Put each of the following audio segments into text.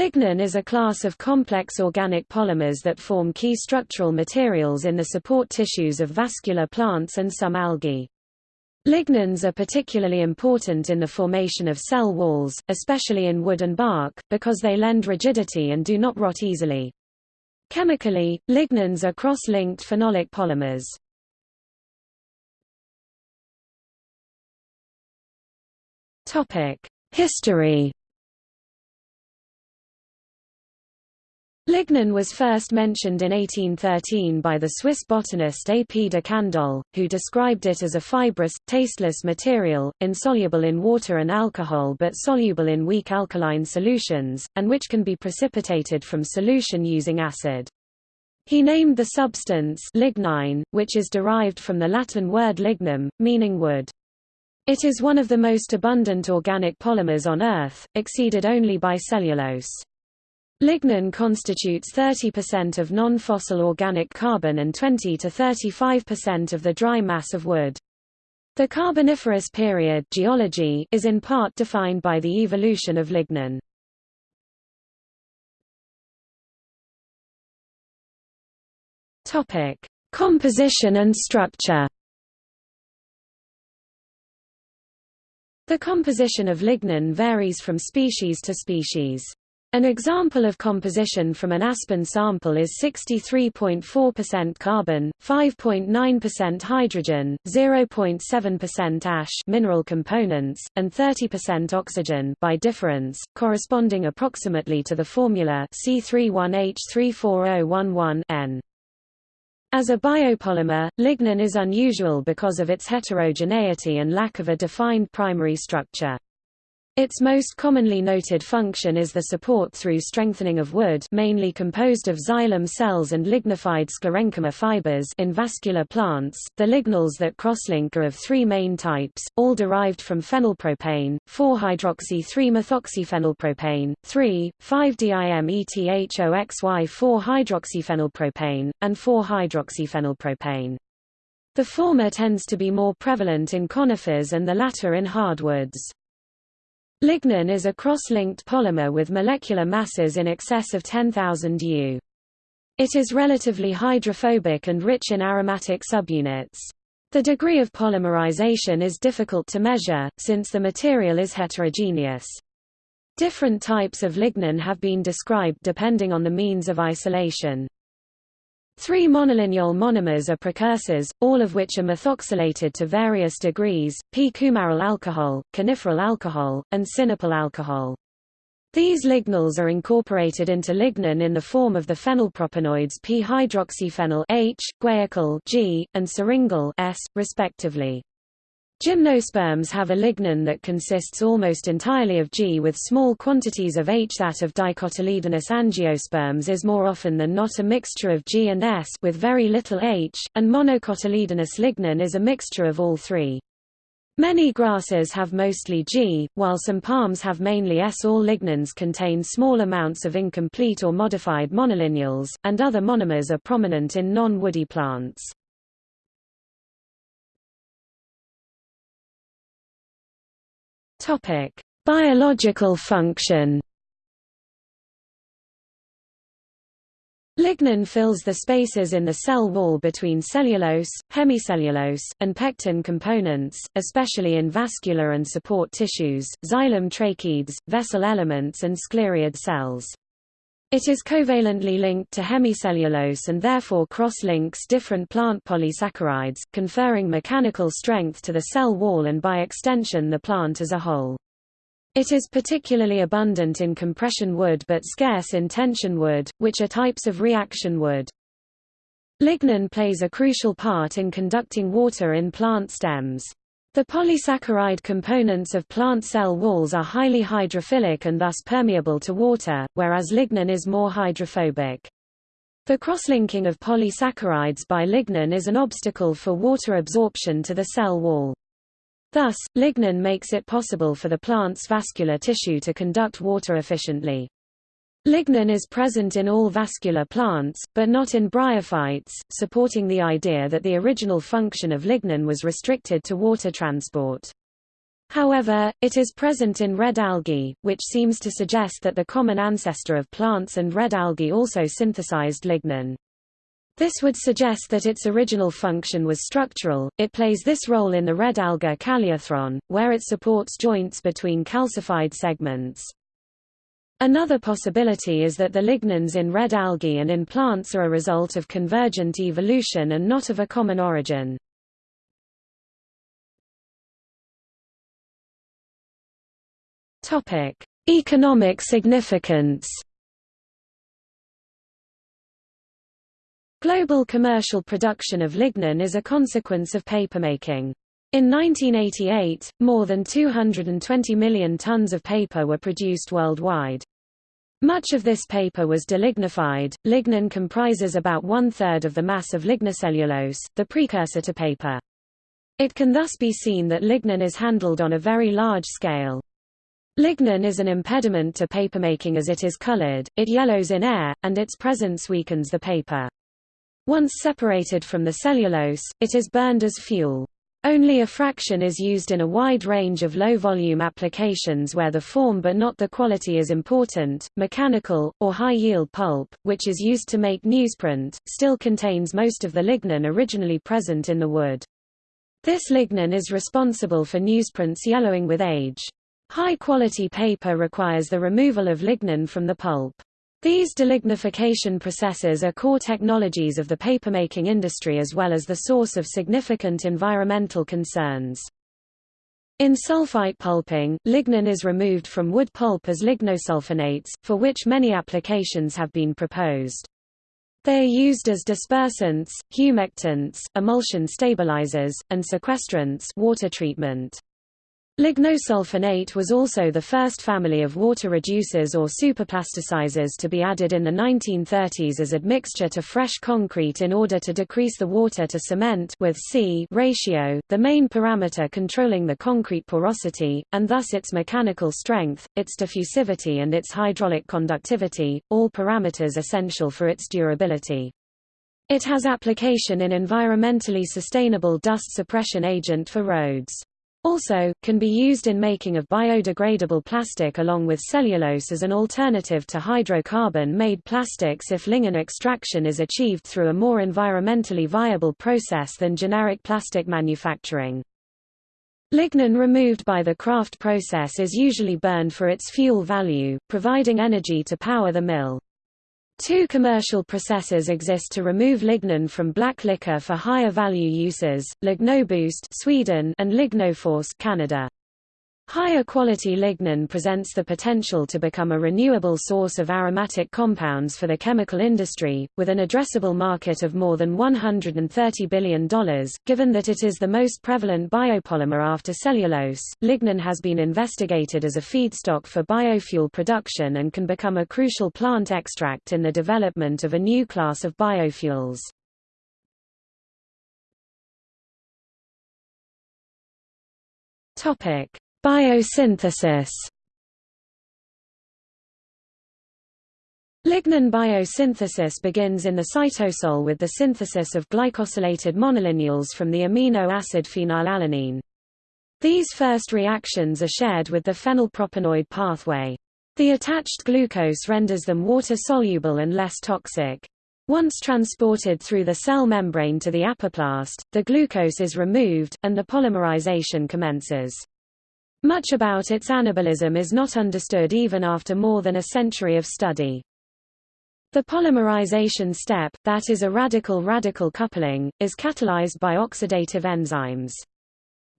Lignin is a class of complex organic polymers that form key structural materials in the support tissues of vascular plants and some algae. Lignins are particularly important in the formation of cell walls, especially in wood and bark, because they lend rigidity and do not rot easily. Chemically, lignins are cross-linked phenolic polymers. History Lignin was first mentioned in 1813 by the Swiss botanist A. P. de Candolle, who described it as a fibrous, tasteless material, insoluble in water and alcohol but soluble in weak alkaline solutions, and which can be precipitated from solution using acid. He named the substance lignine, which is derived from the Latin word lignum, meaning wood. It is one of the most abundant organic polymers on Earth, exceeded only by cellulose. Lignin constitutes 30% of non-fossil organic carbon and 20 to 35% of the dry mass of wood. The Carboniferous period geology is in part defined by the evolution of lignin. Topic: Composition and structure. The composition of lignin varies from species to species. An example of composition from an aspen sample is 63.4% carbon, 5.9% hydrogen, 0.7% ash mineral components, and 30% oxygen by difference, corresponding approximately to the formula C31H34011N. As a biopolymer, lignin is unusual because of its heterogeneity and lack of a defined primary structure. Its most commonly noted function is the support through strengthening of wood mainly composed of xylem cells and lignified sclerenchyma fibers in vascular plants. The lignols that crosslink are of three main types, all derived from phenylpropane, 4-hydroxy-3-methoxyphenylpropane, 3,5-dimethoxy-4-hydroxyphenylpropane, and 4-hydroxyphenylpropane. The former tends to be more prevalent in conifers and the latter in hardwoods. Lignin is a cross-linked polymer with molecular masses in excess of 10,000 U. It is relatively hydrophobic and rich in aromatic subunits. The degree of polymerization is difficult to measure, since the material is heterogeneous. Different types of lignin have been described depending on the means of isolation. Three monolignol monomers are precursors, all of which are methoxylated to various degrees, p-coumaryl alcohol, coniferyl alcohol, and sinapyl alcohol. These lignols are incorporated into lignin in the form of the phenylpropanoids p-hydroxyphenyl H, guaiacyl G, and syringyl S, respectively. Gymnosperms have a lignin that consists almost entirely of G with small quantities of H. That of dicotyledonous angiosperms is more often than not a mixture of G and S with very little H, and monocotyledonous lignin is a mixture of all three. Many grasses have mostly G, while some palms have mainly S. All lignins contain small amounts of incomplete or modified monolignols, and other monomers are prominent in non-woody plants. Topic: Biological function. Lignin fills the spaces in the cell wall between cellulose, hemicellulose, and pectin components, especially in vascular and support tissues, xylem tracheids, vessel elements and sclereid cells. It is covalently linked to hemicellulose and therefore cross-links different plant polysaccharides, conferring mechanical strength to the cell wall and by extension the plant as a whole. It is particularly abundant in compression wood but scarce in tension wood, which are types of reaction wood. Lignin plays a crucial part in conducting water in plant stems. The polysaccharide components of plant cell walls are highly hydrophilic and thus permeable to water, whereas lignin is more hydrophobic. The crosslinking of polysaccharides by lignin is an obstacle for water absorption to the cell wall. Thus, lignin makes it possible for the plant's vascular tissue to conduct water efficiently. Lignin is present in all vascular plants, but not in bryophytes, supporting the idea that the original function of lignin was restricted to water transport. However, it is present in red algae, which seems to suggest that the common ancestor of plants and red algae also synthesized lignin. This would suggest that its original function was structural. It plays this role in the red alga Calliarthron, where it supports joints between calcified segments. Another possibility is that the lignins in red algae and in plants are a result of convergent evolution and not of a common origin. Topic: Economic significance. Global commercial production of lignin is a consequence of papermaking. In 1988, more than 220 million tons of paper were produced worldwide. Much of this paper was delignified. Lignin comprises about one-third of the mass of lignocellulose, the precursor to paper. It can thus be seen that lignin is handled on a very large scale. Lignin is an impediment to papermaking as it is colored, it yellows in air, and its presence weakens the paper. Once separated from the cellulose, it is burned as fuel. Only a fraction is used in a wide range of low-volume applications where the form but not the quality is important. Mechanical, or high-yield pulp, which is used to make newsprint, still contains most of the lignin originally present in the wood. This lignin is responsible for newsprints yellowing with age. High-quality paper requires the removal of lignin from the pulp. These delignification processes are core technologies of the papermaking industry as well as the source of significant environmental concerns. In sulfite pulping, lignin is removed from wood pulp as lignosulfonates, for which many applications have been proposed. They are used as dispersants, humectants, emulsion stabilizers, and sequestrants water treatment. Lignosulfonate was also the first family of water reducers or superplasticizers to be added in the 1930s as admixture to fresh concrete in order to decrease the water to cement with C ratio, the main parameter controlling the concrete porosity, and thus its mechanical strength, its diffusivity and its hydraulic conductivity, all parameters essential for its durability. It has application in environmentally sustainable dust suppression agent for roads. Also, can be used in making of biodegradable plastic along with cellulose as an alternative to hydrocarbon-made plastics if lignin extraction is achieved through a more environmentally viable process than generic plastic manufacturing. Lignin removed by the Kraft process is usually burned for its fuel value, providing energy to power the mill. Two commercial processes exist to remove lignin from black liquor for higher value uses, Lignoboost Sweden and Lignoforce Canada. Higher quality lignin presents the potential to become a renewable source of aromatic compounds for the chemical industry, with an addressable market of more than $130 billion. Given that it is the most prevalent biopolymer after cellulose, lignin has been investigated as a feedstock for biofuel production and can become a crucial plant extract in the development of a new class of biofuels. Topic Biosynthesis Lignin biosynthesis begins in the cytosol with the synthesis of glycosylated monolignols from the amino acid phenylalanine. These first reactions are shared with the phenylpropanoid pathway. The attached glucose renders them water-soluble and less toxic. Once transported through the cell membrane to the apoplast, the glucose is removed, and the polymerization commences. Much about its anabolism is not understood even after more than a century of study. The polymerization step, that is a radical-radical coupling, is catalyzed by oxidative enzymes.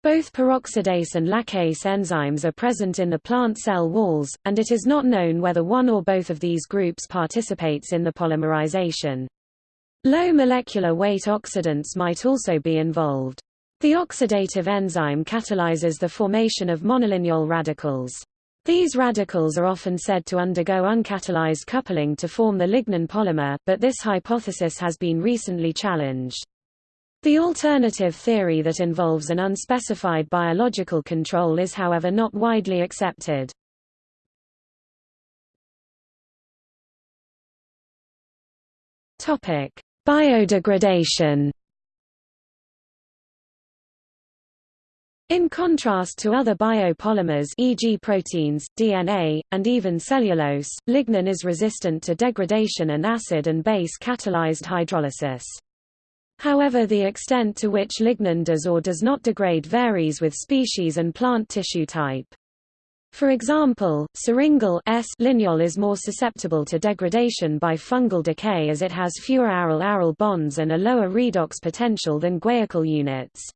Both peroxidase and laccase enzymes are present in the plant cell walls, and it is not known whether one or both of these groups participates in the polymerization. Low molecular weight oxidants might also be involved. The oxidative enzyme catalyzes the formation of monolignol radicals. These radicals are often said to undergo uncatalyzed coupling to form the lignin polymer, but this hypothesis has been recently challenged. The alternative theory that involves an unspecified biological control is however not widely accepted. Biodegradation In contrast to other biopolymers e.g. proteins, DNA, and even cellulose, lignin is resistant to degradation and acid and base catalyzed hydrolysis. However the extent to which lignin does or does not degrade varies with species and plant tissue type. For example, syringyl S lignol is more susceptible to degradation by fungal decay as it has fewer aryl-aryl bonds and a lower redox potential than guaiacol units.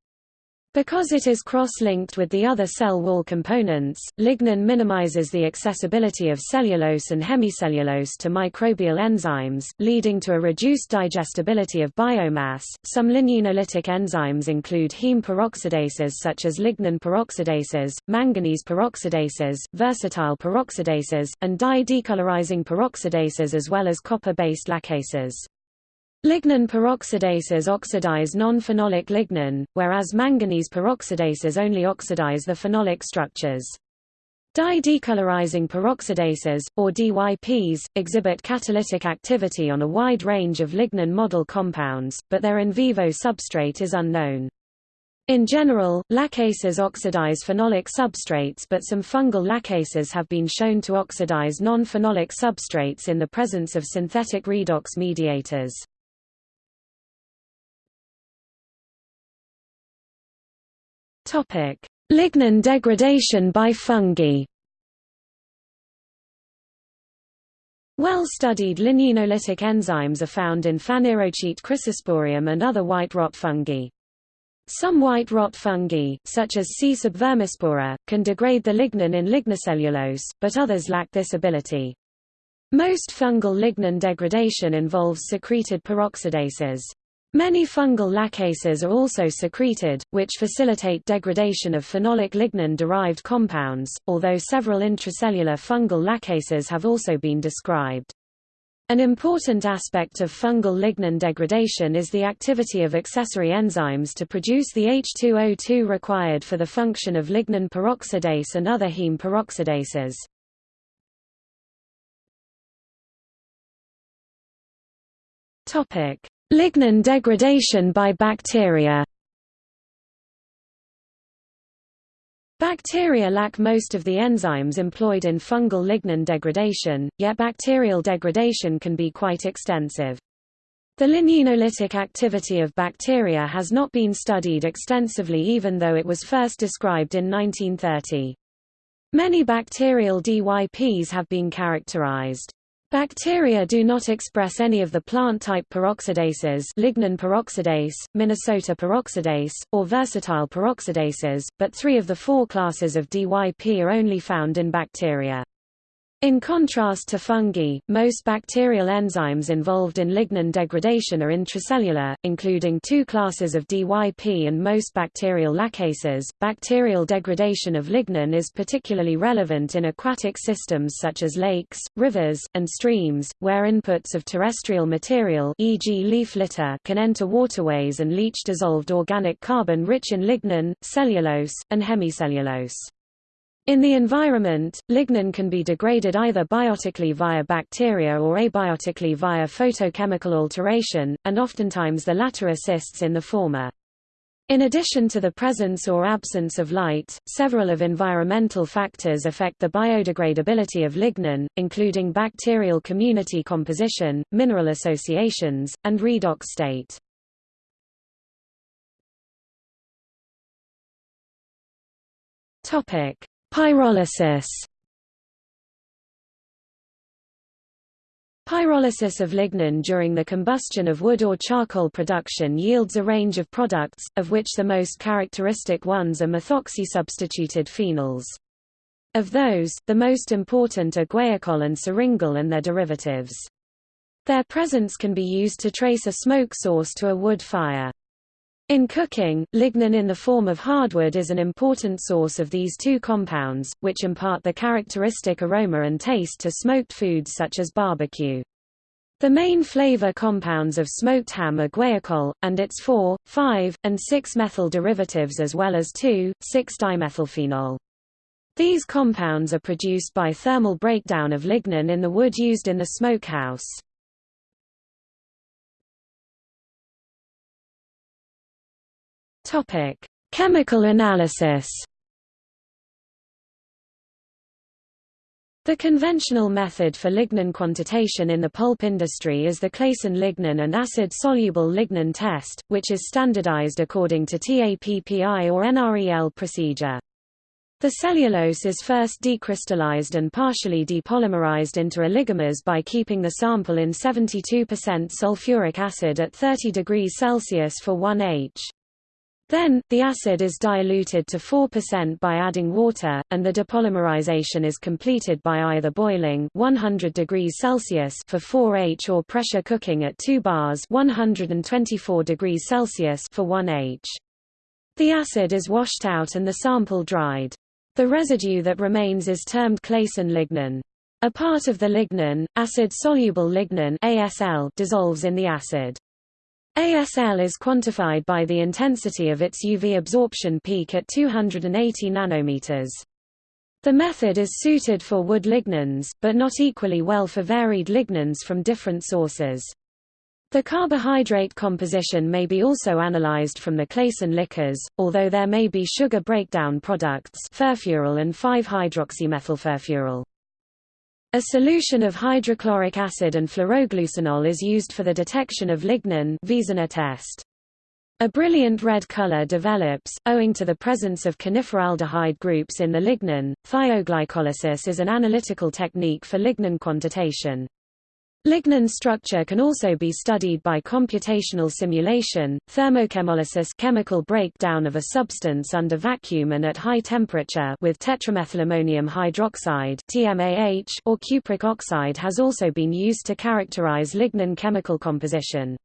Because it is cross-linked with the other cell wall components, lignin minimizes the accessibility of cellulose and hemicellulose to microbial enzymes, leading to a reduced digestibility of biomass. Some ligninolytic enzymes include heme peroxidases such as lignin peroxidases, manganese peroxidases, versatile peroxidases, and dye-decolorizing peroxidases as well as copper-based laccases. Lignin peroxidases oxidize non-phenolic lignin, whereas manganese peroxidases only oxidize the phenolic structures. Dye-decolorizing peroxidases, or DYPs, exhibit catalytic activity on a wide range of lignin model compounds, but their in vivo substrate is unknown. In general, laccases oxidize phenolic substrates but some fungal laccases have been shown to oxidize non-phenolic substrates in the presence of synthetic redox mediators. Lignin degradation by fungi. Well-studied ligninolytic enzymes are found in Phanerochaete chrysosporium and other white rot fungi. Some white rot fungi, such as C. subvermispora, can degrade the lignin in lignocellulose, but others lack this ability. Most fungal lignin degradation involves secreted peroxidases. Many fungal laccases are also secreted, which facilitate degradation of phenolic lignin-derived compounds, although several intracellular fungal laccases have also been described. An important aspect of fungal lignin degradation is the activity of accessory enzymes to produce the H2O2 required for the function of lignin peroxidase and other heme peroxidases. Topic: Lignin degradation by bacteria Bacteria lack most of the enzymes employed in fungal lignin degradation, yet bacterial degradation can be quite extensive. The ligninolytic activity of bacteria has not been studied extensively even though it was first described in 1930. Many bacterial DYPs have been characterized. Bacteria do not express any of the plant-type peroxidases lignin peroxidase, manganese peroxidase, or versatile peroxidases, but three of the four classes of DYP are only found in bacteria. In contrast to fungi, most bacterial enzymes involved in lignin degradation are intracellular, including two classes of DYP and most bacterial laccases. Bacterial degradation of lignin is particularly relevant in aquatic systems such as lakes, rivers, and streams, where inputs of terrestrial material e.g. leaf litter can enter waterways and leach dissolved organic carbon rich in lignin, cellulose, and hemicellulose. In the environment, lignin can be degraded either biotically via bacteria or abiotically via photochemical alteration, and oftentimes the latter assists in the former. In addition to the presence or absence of light, several of environmental factors affect the biodegradability of lignin, including bacterial community composition, mineral associations, and redox state. Topic: Pyrolysis Pyrolysis of lignin during the combustion of wood or charcoal production yields a range of products, of which the most characteristic ones are methoxy-substituted phenols. Of those, the most important are guaiacol and syringol and their derivatives. Their presence can be used to trace a smoke source to a wood fire. In cooking, lignin in the form of hardwood is an important source of these two compounds, which impart the characteristic aroma and taste to smoked foods such as barbecue. The main flavor compounds of smoked ham are guaiacol, and its 4, 5, and 6-methyl derivatives as well as 2, 6-dimethylphenol. These compounds are produced by thermal breakdown of lignin in the wood used in the smokehouse. Topic: Chemical analysis The conventional method for lignin quantitation in the pulp industry is the Klason lignin and acid-soluble lignin test, which is standardized according to TAPPI or NREL procedure. The cellulose is first decrystallized and partially depolymerized into oligomers by keeping the sample in 72% sulfuric acid at 30 degrees Celsius for 1 H. Then, the acid is diluted to 4% by adding water, and the depolymerization is completed by either boiling 100 degrees Celsius for 4H or pressure cooking at 2 bars 124 degrees Celsius for 1H. The acid is washed out and the sample dried. The residue that remains is termed Klason lignin. A part of the lignin, acid-soluble lignin ASL, dissolves in the acid. ASL is quantified by the intensity of its UV absorption peak at 280 nanometers. The method is suited for wood lignins, but not equally well for varied lignins from different sources. The carbohydrate composition may be also analyzed from the Klason liquors, although there may be sugar breakdown products furfural and 5-hydroxymethylfurfural. A solution of hydrochloric acid and phloroglucinol is used for the detection of lignin test. A brilliant red color develops, owing to the presence of coniferaldehyde groups in the lignin. Thioglycolysis is an analytical technique for lignin quantitation. Lignin structure can also be studied by computational simulation, thermochemolysis chemical breakdown of a substance under vacuum and at high temperature with tetramethylammonium hydroxide TMAH or cupric oxide has also been used to characterize lignin chemical composition.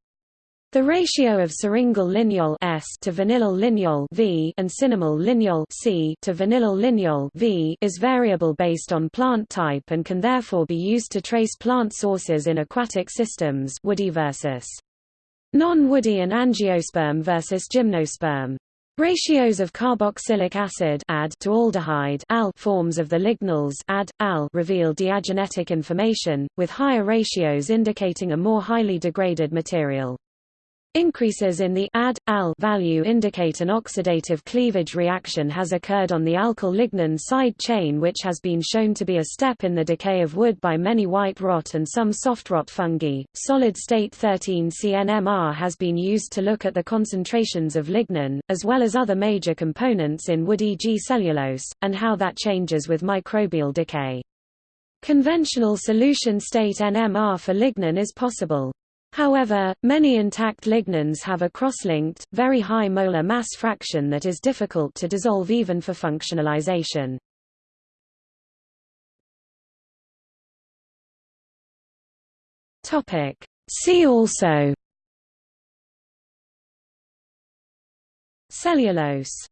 The ratio of syringyl lignol S to vanillyl lignol V and cinnamyl lignol C to vanillyl lignol V is variable based on plant type and can therefore be used to trace plant sources in aquatic systems woody versus non-woody and angiosperm versus gymnosperm. Ratios of carboxylic acid add to aldehyde al forms of the lignols add, al reveal diagenetic information, with higher ratios indicating a more highly degraded material. Increases in the add al value indicate an oxidative cleavage reaction has occurred on the alkyl lignin side chain which has been shown to be a step in the decay of wood by many white rot and some soft rot fungi. Solid state 13-CNMR has been used to look at the concentrations of lignin, as well as other major components in wood e.g. cellulose, and how that changes with microbial decay. Conventional solution state NMR for lignin is possible. However, many intact lignins have a cross-linked, very high molar mass fraction that is difficult to dissolve even for functionalization. See also. Cellulose